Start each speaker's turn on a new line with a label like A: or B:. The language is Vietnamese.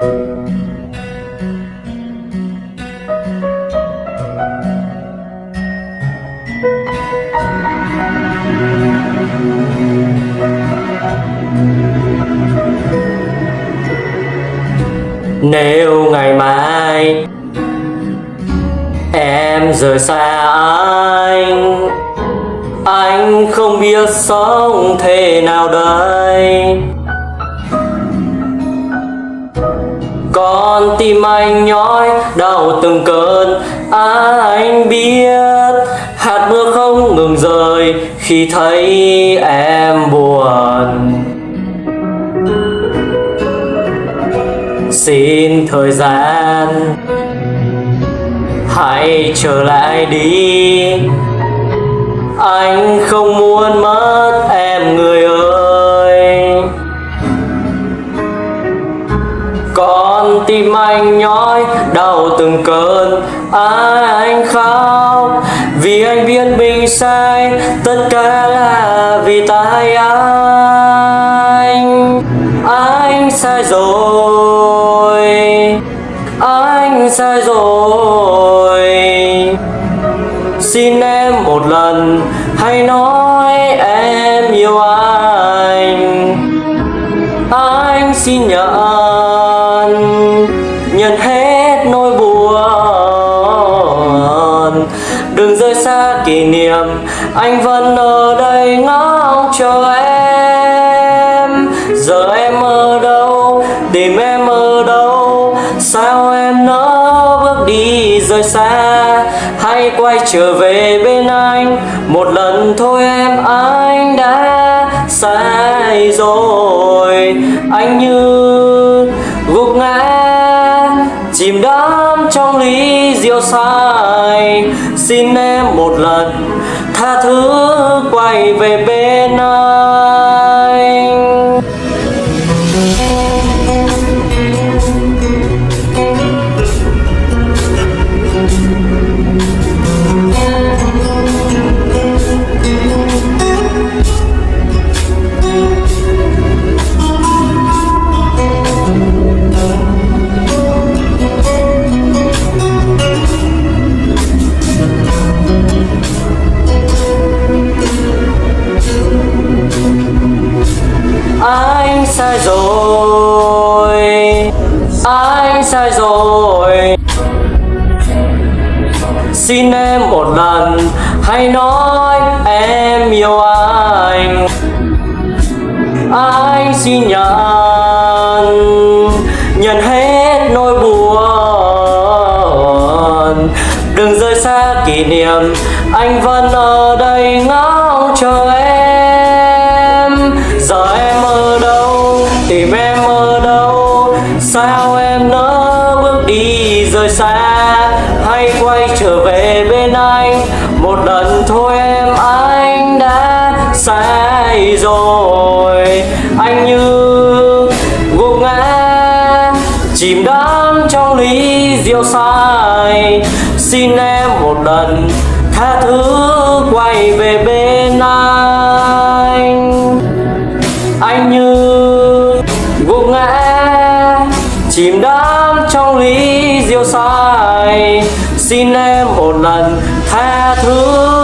A: Nếu ngày mai Em rời xa anh Anh không biết sống thế nào đây. Con tim anh nhói, đau từng cơn. Anh biết, hạt mưa không ngừng rơi Khi thấy em buồn. Xin thời gian, Hãy trở lại đi. Anh không muốn mất Con tim anh nhói, đau từng cơn. Anh khóc Vì anh biết mình sai, Tất cả là vì tại anh. Anh sai rồi, Anh sai rồi. Xin em một lần, Hãy nói em yêu anh. Anh xin nhận Nhận hết nỗi buồn. Đừng rời xa kỷ niệm, Anh vẫn ở đây ngóng chờ em. Giờ em ở đâu, Tìm em ở đâu? Sao em nỡ bước đi rời xa? Hãy quay trở về bên anh. Một lần thôi em, anh đã sai rồi. Anh như gục ngã Chìm đắm trong lý diệu sai, Xin em một lần tha thứ quay về bên anh sai rồi. Anh sai rồi? Xin em một lần, Hãy nói em yêu anh. Anh xin nhận? Nhận hết nỗi buồn. Đừng rời xa kỷ niệm, Anh vẫn ở đây ngóng quay trở về bên anh. Một lần thôi em, anh đã sai rồi. Anh như gục ngã, Chìm đắm trong ly rượu say Xin em một lần tha thứ quay về bên anh. Anh như gục ngã, Chìm đắm trong ly rượu say Xin em một lần tha thứ.